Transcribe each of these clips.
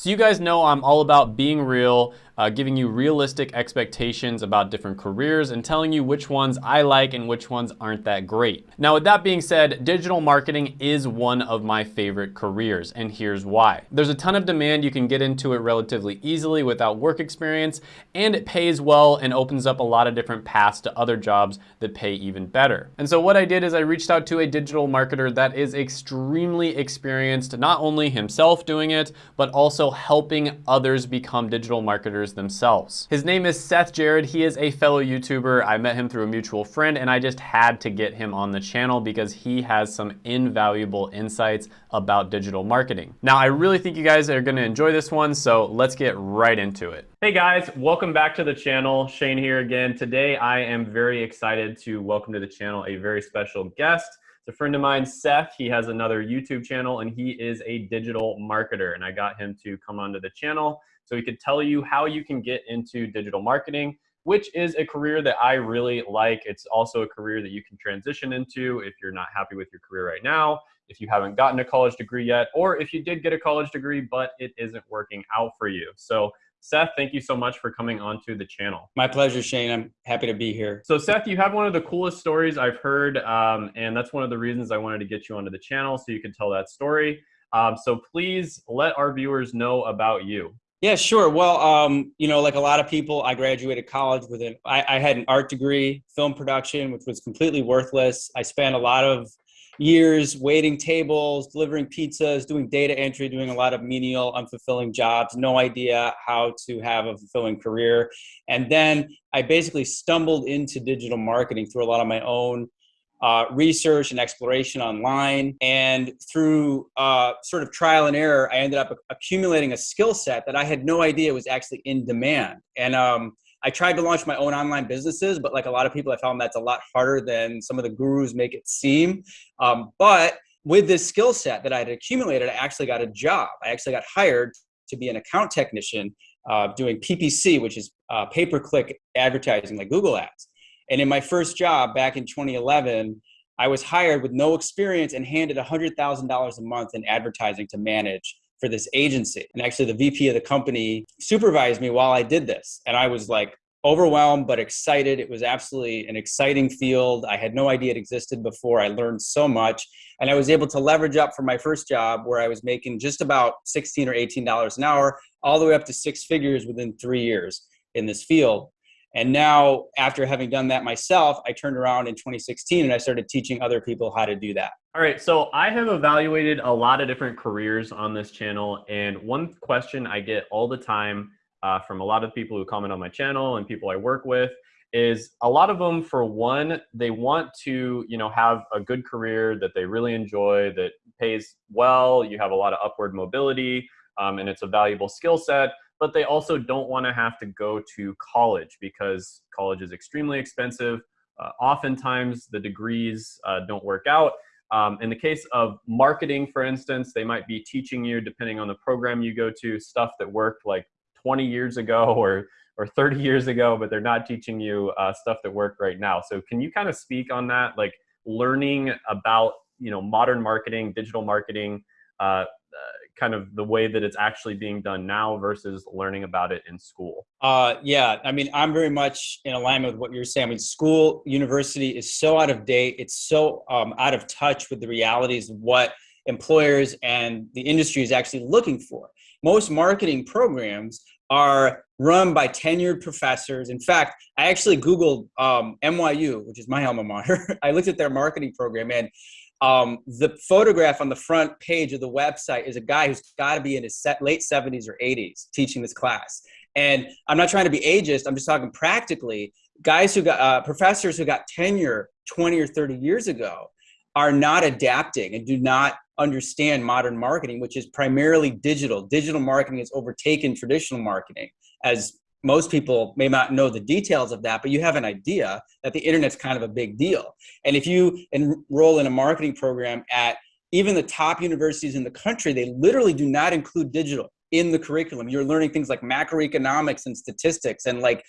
So you guys know I'm all about being real, uh, giving you realistic expectations about different careers and telling you which ones I like and which ones aren't that great. Now with that being said, digital marketing is one of my favorite careers and here's why. There's a ton of demand, you can get into it relatively easily without work experience and it pays well and opens up a lot of different paths to other jobs that pay even better. And so what I did is I reached out to a digital marketer that is extremely experienced, not only himself doing it, but also helping others become digital marketers themselves. His name is Seth Jared. He is a fellow YouTuber. I met him through a mutual friend and I just had to get him on the channel because he has some invaluable insights about digital marketing. Now, I really think you guys are gonna enjoy this one, so let's get right into it. Hey guys, welcome back to the channel. Shane here again. Today, I am very excited to welcome to the channel a very special guest. It's a friend of mine, Seth. He has another YouTube channel and he is a digital marketer. And I got him to come onto the channel so he could tell you how you can get into digital marketing, which is a career that I really like. It's also a career that you can transition into if you're not happy with your career right now, if you haven't gotten a college degree yet, or if you did get a college degree, but it isn't working out for you. So Seth, thank you so much for coming onto the channel. My pleasure, Shane. I'm happy to be here. So Seth, you have one of the coolest stories I've heard, um, and that's one of the reasons I wanted to get you onto the channel so you can tell that story. Um, so please let our viewers know about you. Yeah, sure. Well, um, you know, like a lot of people, I graduated college with an, I, I had an art degree, film production, which was completely worthless. I spent a lot of years waiting tables, delivering pizzas, doing data entry, doing a lot of menial, unfulfilling jobs, no idea how to have a fulfilling career. And then I basically stumbled into digital marketing through a lot of my own uh, research and exploration online. And through uh, sort of trial and error, I ended up accumulating a skill set that I had no idea was actually in demand. And um, I tried to launch my own online businesses, but like a lot of people, I found that's a lot harder than some of the gurus make it seem. Um, but with this skill set that I had accumulated, I actually got a job. I actually got hired to be an account technician uh, doing PPC, which is uh, pay-per-click advertising like Google Ads. And in my first job back in 2011, I was hired with no experience and handed $100,000 a month in advertising to manage for this agency. And actually the VP of the company supervised me while I did this. And I was like overwhelmed, but excited. It was absolutely an exciting field. I had no idea it existed before. I learned so much. And I was able to leverage up from my first job where I was making just about 16 or $18 an hour, all the way up to six figures within three years in this field. And now, after having done that myself, I turned around in 2016 and I started teaching other people how to do that. All right, so I have evaluated a lot of different careers on this channel, and one question I get all the time uh, from a lot of people who comment on my channel and people I work with is a lot of them, for one, they want to, you know, have a good career that they really enjoy, that pays well, you have a lot of upward mobility, um, and it's a valuable skill set but they also don't want to have to go to college because college is extremely expensive. Uh, oftentimes the degrees uh, don't work out. Um, in the case of marketing, for instance, they might be teaching you, depending on the program you go to, stuff that worked like 20 years ago or, or 30 years ago, but they're not teaching you uh, stuff that worked right now. So can you kind of speak on that, like learning about you know modern marketing, digital marketing, uh, kind of the way that it's actually being done now versus learning about it in school? Uh, yeah, I mean, I'm very much in alignment with what you're saying. I mean, school, university is so out of date. It's so um, out of touch with the realities of what employers and the industry is actually looking for. Most marketing programs are run by tenured professors. In fact, I actually Googled um, NYU, which is my alma mater. I looked at their marketing program and um, the photograph on the front page of the website is a guy who's got to be in his late 70s or 80s teaching this class. And I'm not trying to be ageist, I'm just talking practically. Guys who got, uh, professors who got tenure 20 or 30 years ago are not adapting and do not understand modern marketing, which is primarily digital. Digital marketing has overtaken traditional marketing as most people may not know the details of that, but you have an idea that the internet's kind of a big deal. And if you enroll in a marketing program at even the top universities in the country, they literally do not include digital in the curriculum. You're learning things like macroeconomics and statistics and like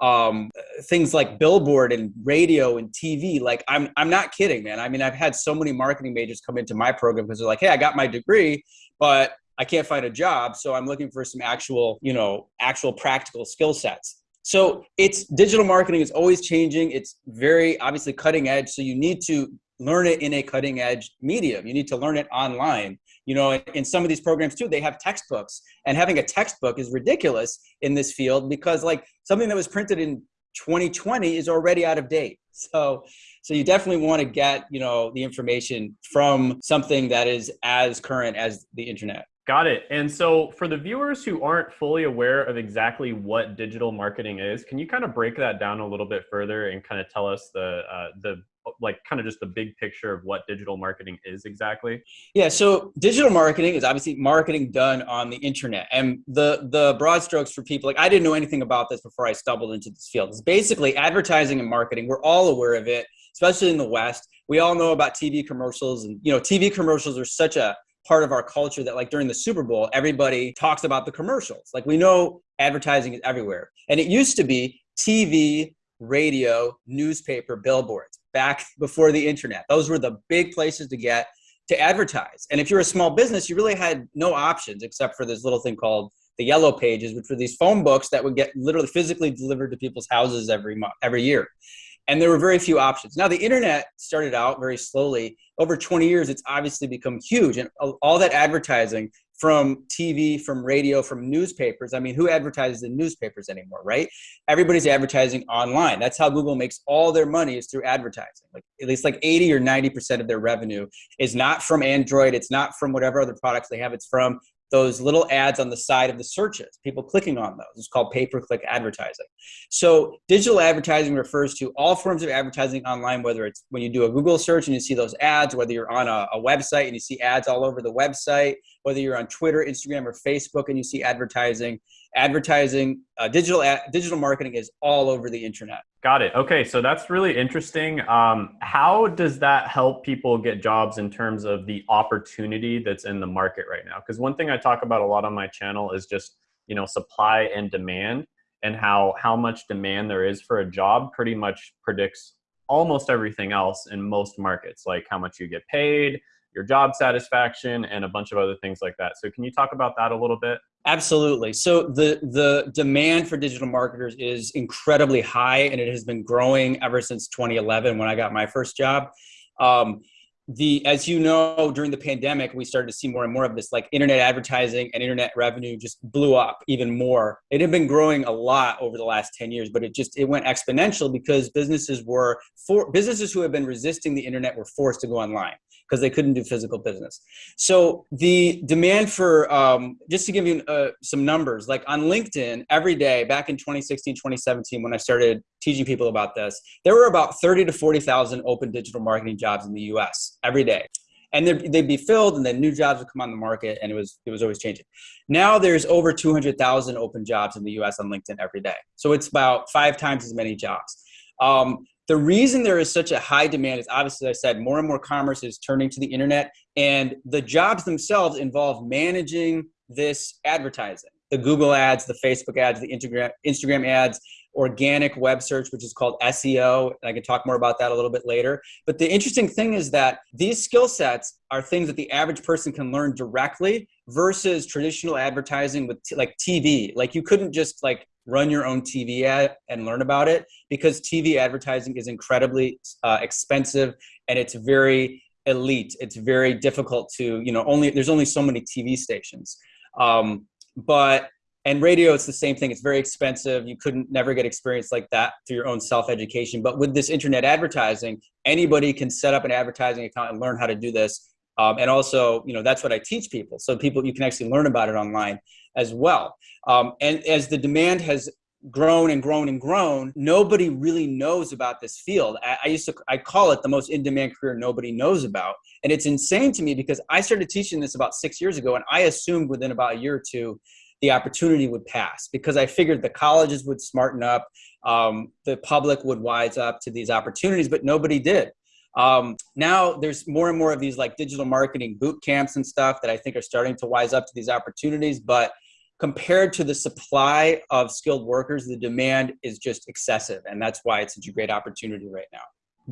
um, things like billboard and radio and TV. Like I'm, I'm not kidding, man. I mean, I've had so many marketing majors come into my program because they're like, hey, I got my degree, but I can't find a job, so I'm looking for some actual, you know, actual practical skill sets. So it's digital marketing is always changing. It's very obviously cutting edge. So you need to learn it in a cutting edge medium. You need to learn it online. You know, in some of these programs too, they have textbooks, and having a textbook is ridiculous in this field because like something that was printed in 2020 is already out of date. So, so you definitely want to get you know the information from something that is as current as the internet. Got it. And so for the viewers who aren't fully aware of exactly what digital marketing is, can you kind of break that down a little bit further and kind of tell us the uh, the like kind of just the big picture of what digital marketing is exactly? Yeah, so digital marketing is obviously marketing done on the internet. And the the broad strokes for people like I didn't know anything about this before I stumbled into this field. It's basically advertising and marketing. We're all aware of it, especially in the West. We all know about TV commercials and you know, TV commercials are such a part of our culture that like during the Super Bowl, everybody talks about the commercials. Like we know advertising is everywhere. And it used to be TV, radio, newspaper, billboards back before the internet. Those were the big places to get to advertise. And if you're a small business, you really had no options except for this little thing called the yellow pages, which were these phone books that would get literally physically delivered to people's houses every month, every year and there were very few options. Now the internet started out very slowly. Over 20 years, it's obviously become huge, and all that advertising from TV, from radio, from newspapers. I mean, who advertises in newspapers anymore, right? Everybody's advertising online. That's how Google makes all their money is through advertising. Like at least like 80 or 90% of their revenue is not from Android. It's not from whatever other products they have. It's from those little ads on the side of the searches, people clicking on those. It's called pay per click advertising. So, digital advertising refers to all forms of advertising online, whether it's when you do a Google search and you see those ads, whether you're on a, a website and you see ads all over the website, whether you're on Twitter, Instagram, or Facebook and you see advertising. Advertising, uh, digital ad, digital marketing is all over the internet. Got it. Okay, so that's really interesting. Um, how does that help people get jobs in terms of the opportunity that's in the market right now? Because one thing I talk about a lot on my channel is just you know supply and demand, and how how much demand there is for a job pretty much predicts almost everything else in most markets, like how much you get paid, your job satisfaction, and a bunch of other things like that. So can you talk about that a little bit? Absolutely. So the the demand for digital marketers is incredibly high, and it has been growing ever since 2011 when I got my first job. Um, the as you know during the pandemic we started to see more and more of this like internet advertising and internet revenue just blew up even more it had been growing a lot over the last 10 years but it just it went exponential because businesses were for businesses who have been resisting the internet were forced to go online because they couldn't do physical business. So the demand for, um, just to give you uh, some numbers, like on LinkedIn, every day back in 2016, 2017, when I started teaching people about this, there were about 30 to 40,000 open digital marketing jobs in the US every day. And they'd, be filled, and then new jobs would come on the market, and it was it was always changing. Now there's over 200,000 open jobs in the U.S. on LinkedIn every day, so it's about five times as many jobs. Um, the reason there is such a high demand is obviously, as I said, more and more commerce is turning to the internet, and the jobs themselves involve managing this advertising the Google ads, the Facebook ads, the Instagram, Instagram ads, organic web search, which is called SEO. And I can talk more about that a little bit later. But the interesting thing is that these skill sets are things that the average person can learn directly versus traditional advertising with like TV. Like you couldn't just like run your own TV ad and learn about it because TV advertising is incredibly uh, expensive and it's very elite. It's very difficult to, you know, only there's only so many TV stations. Um, but and radio it's the same thing it's very expensive you couldn't never get experience like that through your own self-education but with this internet advertising anybody can set up an advertising account and learn how to do this um, and also you know that's what i teach people so people you can actually learn about it online as well. Um, and as the demand has grown and grown and grown nobody really knows about this field. I, I, used to i call it the most in-demand career nobody knows about. And it's insane to me because i started teaching this about six years ago and i assumed within about a year or two the opportunity would pass because i figured the colleges would smarten up um, the public would wise up to these opportunities but nobody did um, now there's more and more of these like digital marketing boot camps and stuff that i think are starting to wise up to these opportunities but compared to the supply of skilled workers, the demand is just excessive. And that's why it's such a great opportunity right now.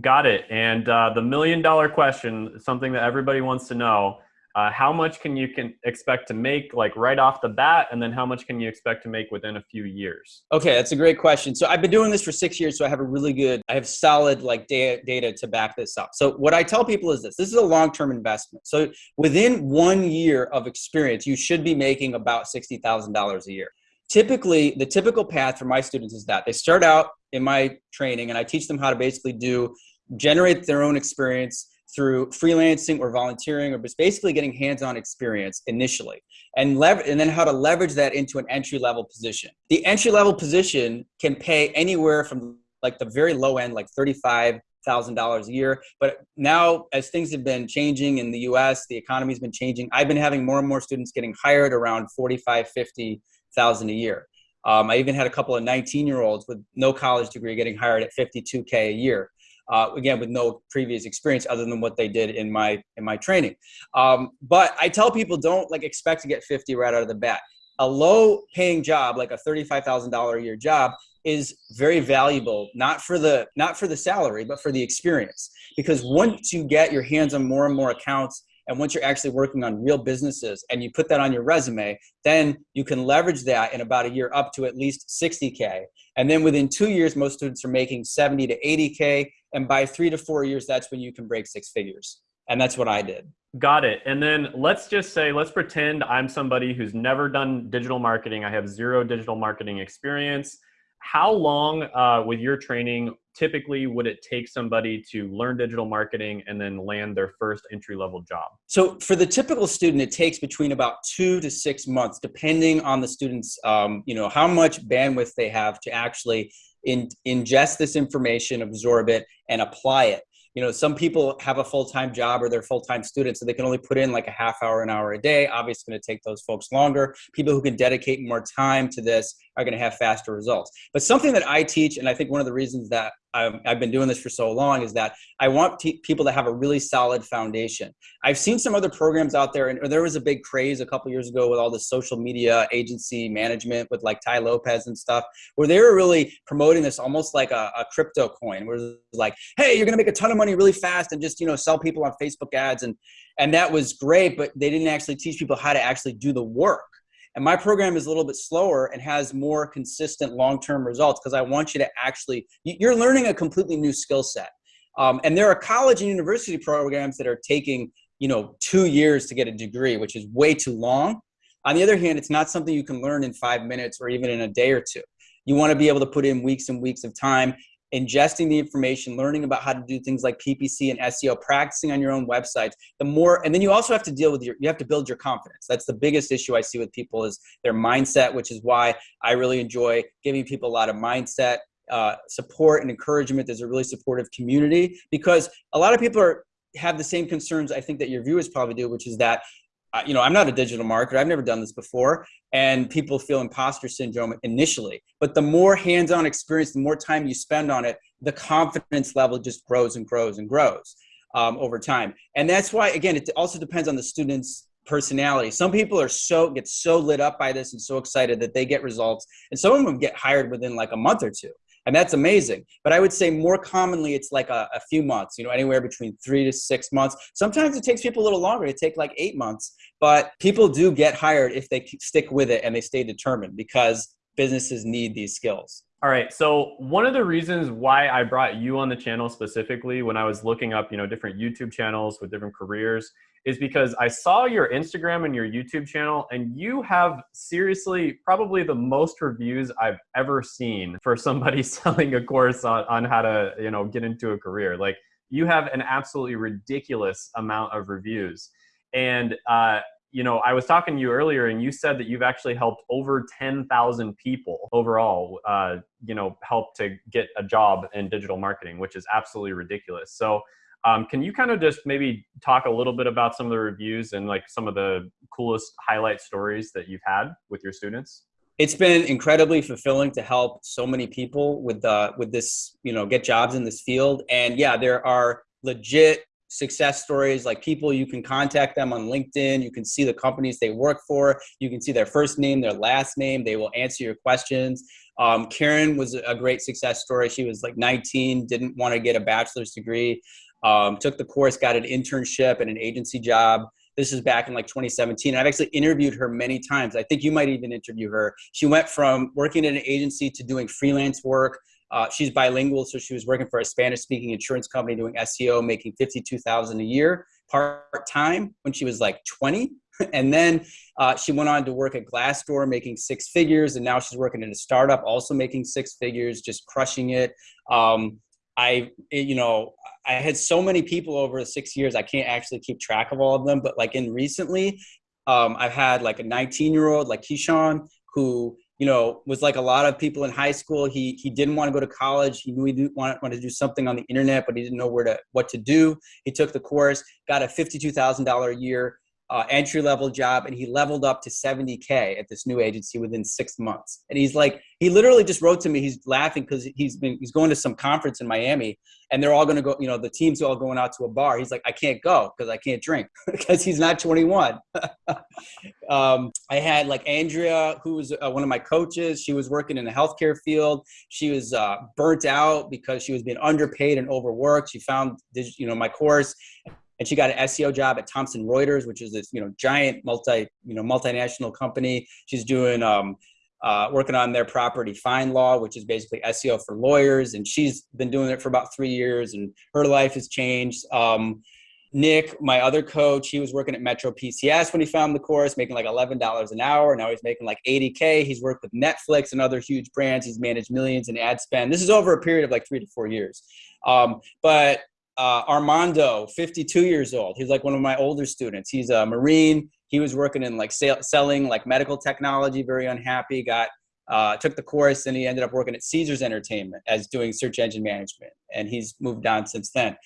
Got it. And uh, the million dollar question, something that everybody wants to know uh, how much can you can expect to make like right off the bat and then how much can you expect to make within a few years? Okay that's a great question. So i've been doing this for six years so i have a really good i have solid like data, data to back this up. So what i tell people is this this is a long-term investment. So within one year of experience you should be making about $60000 a year. Typically the typical path for my students is that they start out in my training and i teach them how to basically do generate their own experience through freelancing or volunteering or just basically getting hands-on experience initially and lever- and then how to leverage that into an entry level position. The entry level position can pay anywhere from like the very low end like 35 thousand dollars a year but now as things have been changing in the us the economy's been changing i've been having more and more students getting hired around 45 50 thousand a year. Um, i even had a couple of 19 year olds with no college degree getting hired at 52k a year uh, again with no previous experience other than what they did in my in my training. Um, but I tell people don't like expect to get 50 right out of the bat. A low paying job like a $35,000 a year job is very valuable not for the not for the salary but for the experience because once you get your hands on more and more accounts and once you're actually working on real businesses and you put that on your resume, then you can leverage that in about a year up to at least 60K. And then within two years, most students are making 70 to 80K. And by three to four years, that's when you can break six figures. And that's what I did. Got it. And then let's just say, let's pretend I'm somebody who's never done digital marketing. I have zero digital marketing experience how long uh, with your training typically would it take somebody to learn digital marketing and then land their first entry level job so for the typical student it takes between about two to six months depending on the students um, you know how much bandwidth they have to actually in, ingest this information absorb it and apply it. You know some people have a full-time job or they're full-time students so they can only put in like a half hour an hour a day. Obviously going to take those folks longer. People who can dedicate more time to this are going to have faster results but something that i teach and i think one of the reasons that I've, I've been doing this for so long is that I want people to have a really solid foundation. I've seen some other programs out there, and there was a big craze a couple years ago with all the social media agency management with like Tai Lopez and stuff, where they were really promoting this almost like a, a crypto coin, where it's like, hey, you're gonna make a ton of money really fast and just you know sell people on Facebook ads, and and that was great, but they didn't actually teach people how to actually do the work. And my program is a little bit slower and has more consistent long-term results because I want you to actually, you're learning a completely new skill set. Um, and there are college and university programs that are taking, you know, two years to get a degree, which is way too long. On the other hand, it's not something you can learn in five minutes or even in a day or two. You want to be able to put in weeks and weeks of time ingesting the information, learning about how to do things like PPC and SEO, practicing on your own websites, the more, and then you also have to deal with your, you have to build your confidence. That's the biggest issue I see with people is their mindset, which is why I really enjoy giving people a lot of mindset uh, support and encouragement. There's a really supportive community because a lot of people are have the same concerns I think that your viewers probably do, which is that you know, I'm not a digital marketer. I've never done this before. And people feel imposter syndrome initially. But the more hands on experience, the more time you spend on it, the confidence level just grows and grows and grows um, over time. And that's why, again, it also depends on the student's personality. Some people are so, get so lit up by this and so excited that they get results. And some of them get hired within like a month or two and that's amazing. But I would say more commonly it's like a, a, few months, you know, anywhere between three to six months. Sometimes it takes people a little longer. It take like eight months, but people do get hired if they stick with it and they stay determined because businesses need these skills. All right. So one of the reasons why I brought you on the channel specifically when I was looking up, you know, different YouTube channels with different careers is because I saw your Instagram and your YouTube channel and you have seriously probably the most reviews I've ever seen for somebody selling a course on, on how to, you know, get into a career. Like you have an absolutely ridiculous amount of reviews. And uh, you know, I was talking to you earlier and you said that you've actually helped over 10,000 people overall, uh, you know, help to get a job in digital marketing, which is absolutely ridiculous. So um, can you kind of just maybe talk a little bit about some of the reviews and like some of the coolest highlight stories that you've had with your students? It's been incredibly fulfilling to help so many people with uh, with this, you know, get jobs in this field. And yeah, there are legit success stories like people you can contact them on linkedin. You can see the companies they work for. You can see their first name their last name. They will answer your questions. Um, karen was a great success story. She was like 19 didn't want to get a bachelor's degree um, took the course got an internship and an agency job This is back in like 2017. I've actually interviewed her many times. I think you might even interview her. She went from working at an agency to doing freelance work. Uh, she's bilingual, so she was working for a Spanish-speaking insurance company doing SEO, making 52,000 a year part-time when she was like 20. and then uh, she went on to work at Glassdoor, making six figures, and now she's working in a startup, also making six figures, just crushing it. Um, I, you know, I had so many people over six years, I can't actually keep track of all of them. But like in recently, um, I've had like a 19 year old, like Keyshawn, who you know, was like a lot of people in high school. He he didn't want to go to college. He knew he didn't want, want to do something on the internet, but he didn't know where to what to do. He took the course, got a fifty-two thousand dollar a year uh, entry level job and he leveled up to 70k at this new agency within six months. And he's like he literally just wrote to me he's laughing because he's been he's going to some conference in miami and they're all going to go you know the team's all going out to a bar. He's like i can't go because i can't drink because he's not 21 um, i had like andrea who was uh, one of my coaches. She was working in the healthcare field. She was uh, burnt out because she was being underpaid and overworked. She found you know my course and she got an SEO job at Thomson Reuters, which is this you know giant multi you know multinational company. She's doing um, uh, working on their property FindLaw, which is basically SEO for lawyers, and she's been doing it for about three years, and her life has changed. Um, Nick, my other coach, he was working at Metro PCS when he found the course, making like $11 an hour. Now he's making like 80K. He's worked with Netflix and other huge brands. He's managed millions in ad spend. This is over a period of like three to four years. Um, but uh, Armando, 52 years old. He's like one of my older students. He's a Marine. He was working in like sale, selling like medical technology, very unhappy, got, uh, took the course and he ended up working at Caesars Entertainment as doing search engine management. And he's moved on since then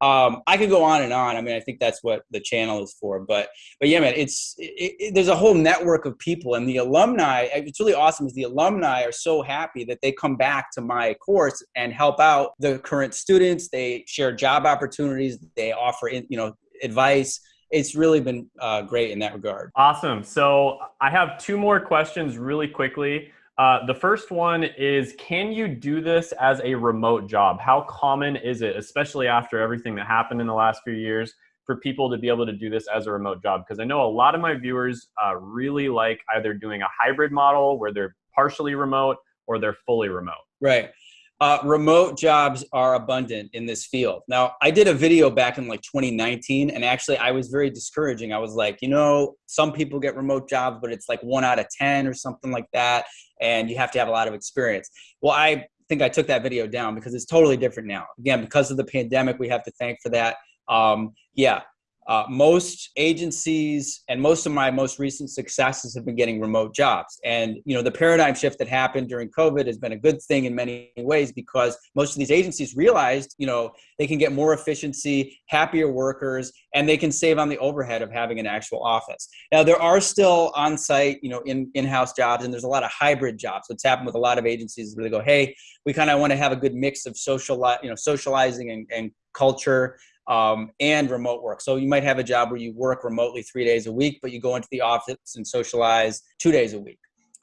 um, I could go on and on. I mean, I think that's what the channel is for. But but yeah, man, it's it, it, there's a whole network of people, and the alumni. It's really awesome. Is the alumni are so happy that they come back to my course and help out the current students. They share job opportunities. They offer you know advice. It's really been uh, great in that regard. Awesome. So I have two more questions really quickly. Uh, the first one is Can you do this as a remote job? How common is it, especially after everything that happened in the last few years, for people to be able to do this as a remote job? Because I know a lot of my viewers uh, really like either doing a hybrid model where they're partially remote or they're fully remote. Right. Uh, remote jobs are abundant in this field. Now, I did a video back in like 2019, and actually, I was very discouraging. I was like, you know, some people get remote jobs, but it's like one out of 10 or something like that, and you have to have a lot of experience. Well, I think I took that video down because it's totally different now. Again, because of the pandemic, we have to thank for that. Um, yeah, uh, most agencies and most of my most recent successes have been getting remote jobs. And you know, the paradigm shift that happened during COVID has been a good thing in many ways because most of these agencies realized, you know, they can get more efficiency, happier workers, and they can save on the overhead of having an actual office. Now, there are still on-site, you know, in in-house jobs, and there's a lot of hybrid jobs. What's happened with a lot of agencies where they go, hey, we kind of want to have a good mix of social, you know, socializing and, and culture um, and remote work. So you might have a job where you work remotely three days a week, but you go into the office and socialize two days a week.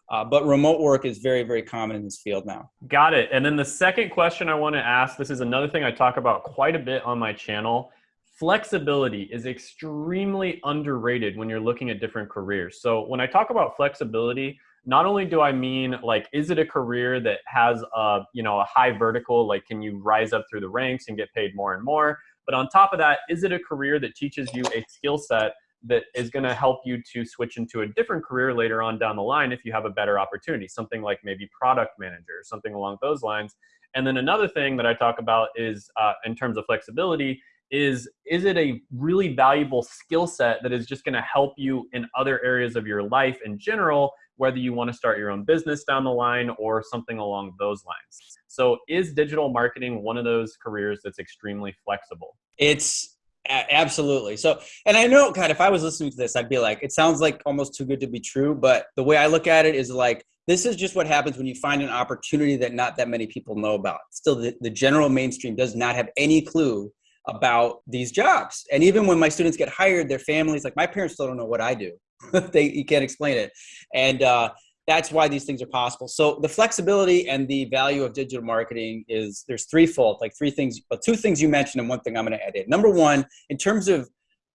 Uh, but remote work is very, very common in this field now. Got it. And then the second question I want to ask this is another thing I talk about quite a bit on my channel. Flexibility is extremely underrated when you're looking at different careers. So when I talk about flexibility, not only do I mean like, is it a career that has a, you know, a high vertical, like can you rise up through the ranks and get paid more and more? But on top of that, is it a career that teaches you a skill set that is going to help you to switch into a different career later on down the line if you have a better opportunity, something like maybe product manager, something along those lines. And then another thing that I talk about is uh, in terms of flexibility is is it a really valuable skill set that is just going to help you in other areas of your life in general whether you want to start your own business down the line or something along those lines so is digital marketing one of those careers that's extremely flexible? It's absolutely. So, and I know, God, if I was listening to this, I'd be like, it sounds like almost too good to be true. But the way I look at it is like, this is just what happens when you find an opportunity that not that many people know about. Still, the, the general mainstream does not have any clue about these jobs. And even when my students get hired, their families, like my parents still don't know what I do. they you can't explain it. And uh, that's why these things are possible. So the flexibility and the value of digital marketing is there's threefold, like three things, but two things you mentioned and one thing I'm going to add in. Number one, in terms of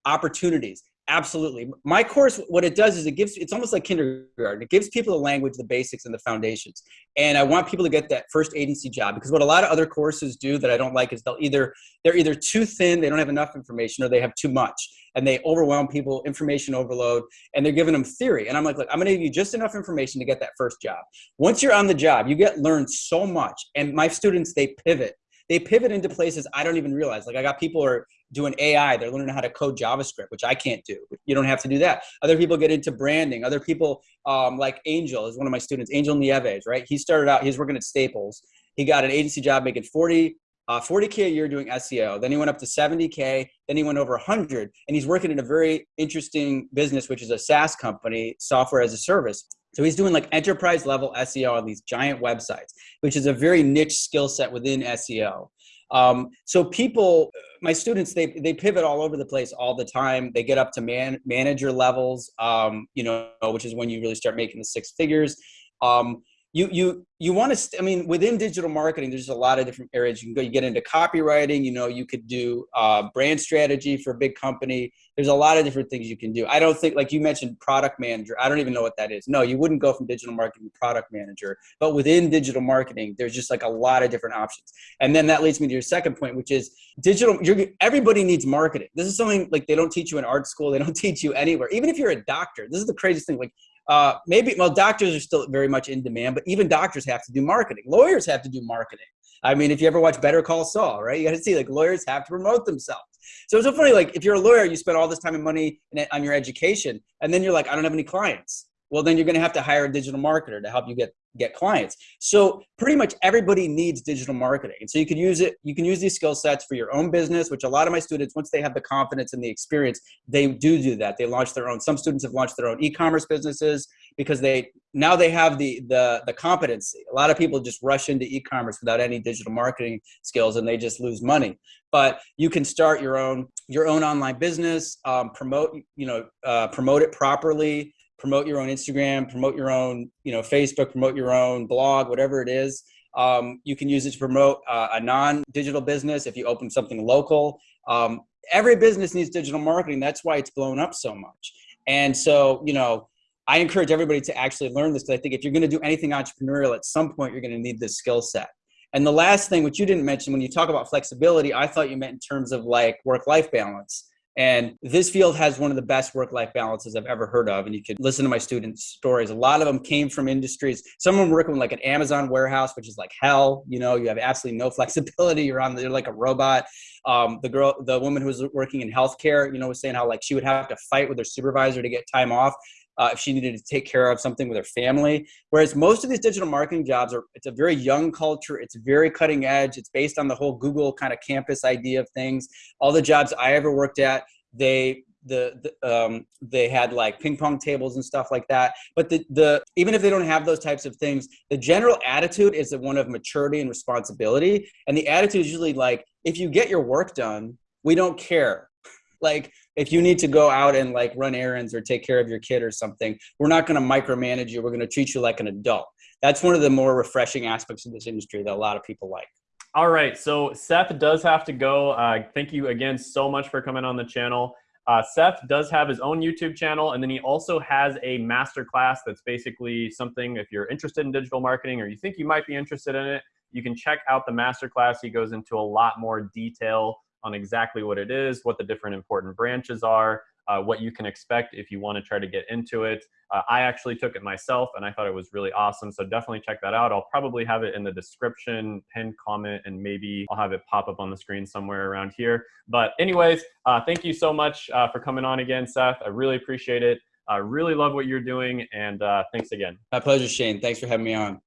opportunities, Absolutely. My course, what it does is it gives, it's almost like kindergarten. It gives people the language, the basics, and the foundations. And I want people to get that first agency job because what a lot of other courses do that I don't like is they'll either, they're either too thin, they don't have enough information, or they have too much. And they overwhelm people, information overload, and they're giving them theory. And I'm like, look, I'm gonna give you just enough information to get that first job. Once you're on the job, you get learned so much. And my students, they pivot they pivot into places I don't even realize. Like I got people are doing AI, they're learning how to code JavaScript, which I can't do. You don't have to do that. Other people get into branding. Other people, um, like Angel is one of my students, Angel Nieves, right? He started out, he's working at Staples. He got an agency job making 40, uh, 40K a year doing SEO. Then he went up to 70K. Then he went over 100. And he's working in a very interesting business, which is a SaaS company, software as a service. So he's doing like enterprise level SEO on these giant websites, which is a very niche skill set within SEO. Um, so people, my students, they, they pivot all over the place all the time. They get up to man, manager levels, um, you know, which is when you really start making the six figures. Um, you you you want to i mean within digital marketing there's a lot of different areas you can go. You get into copywriting you know you could do uh, brand strategy for a big company. There's a lot of different things you can do. I don't think like you mentioned product manager i don't even know what that is. No you wouldn't go from digital marketing to product manager. But within digital marketing there's just like a lot of different options. And then that leads me to your second point which is digital you're, everybody needs marketing. This is something like they don't teach you in art school. They don't teach you anywhere. Even if you're a doctor this is the craziest thing. Like uh, maybe, well, doctors are still very much in demand, but even doctors have to do marketing. Lawyers have to do marketing. I mean, if you ever watch Better Call Saul, right? You got to see like lawyers have to promote themselves. So it's so funny. Like if you're a lawyer, you spend all this time and money on your education, and then you're like, I don't have any clients. Well, then you're going to have to hire a digital marketer to help you get get clients. So pretty much everybody needs digital marketing. And so you can use it, you can use these skill sets for your own business, which a lot of my students, once they have the confidence and the experience, they do do that. They launch their own, some students have launched their own e-commerce businesses because they, now they have the, the, the competency. A lot of people just rush into e-commerce without any digital marketing skills and they just lose money. But you can start your own, your own online business, um, promote, you know, uh, promote it properly, promote your own Instagram, promote your own, you know, Facebook, promote your own blog, whatever it is. Um, you can use it to promote uh, a non-digital business if you open something local. Um, every business needs digital marketing. That's why it's blown up so much. And so, you know, I encourage everybody to actually learn this because I think if you're going to do anything entrepreneurial, at some point you're going to need this skill set. And the last thing, which you didn't mention, when you talk about flexibility, I thought you meant in terms of like work-life balance. And this field has one of the best work-life balances I've ever heard of. And you could listen to my students' stories. A lot of them came from industries. Some of them working like an Amazon warehouse, which is like hell. You know, you have absolutely no flexibility. You're on, you're like a robot. Um, the girl, the woman who was working in healthcare, you know, was saying how like she would have to fight with her supervisor to get time off. Uh, if she needed to take care of something with her family. Whereas most of these digital marketing jobs are, it's a very young culture. It's very cutting edge. It's based on the whole Google kind of campus idea of things. All the jobs I ever worked at, they the, the um, they had like ping pong tables and stuff like that. But the the even if they don't have those types of things, the general attitude is one of maturity and responsibility. And the attitude is usually like, if you get your work done, we don't care. like if you need to go out and like run errands or take care of your kid or something, we're not going to micromanage you. We're going to treat you like an adult. That's one of the more refreshing aspects of this industry that a lot of people like. All right, so Seth does have to go. Uh, thank you again so much for coming on the channel. Uh, Seth does have his own YouTube channel, and then he also has a master class that's basically something if you're interested in digital marketing or you think you might be interested in it, you can check out the master class. He goes into a lot more detail on exactly what it is, what the different important branches are, uh, what you can expect if you want to try to get into it. Uh, I actually took it myself and I thought it was really awesome. So definitely check that out. I'll probably have it in the description, pinned comment, and maybe I'll have it pop up on the screen somewhere around here. But anyways, uh, thank you so much uh, for coming on again, Seth. I really appreciate it. I really love what you're doing and uh, thanks again. My pleasure, Shane. Thanks for having me on.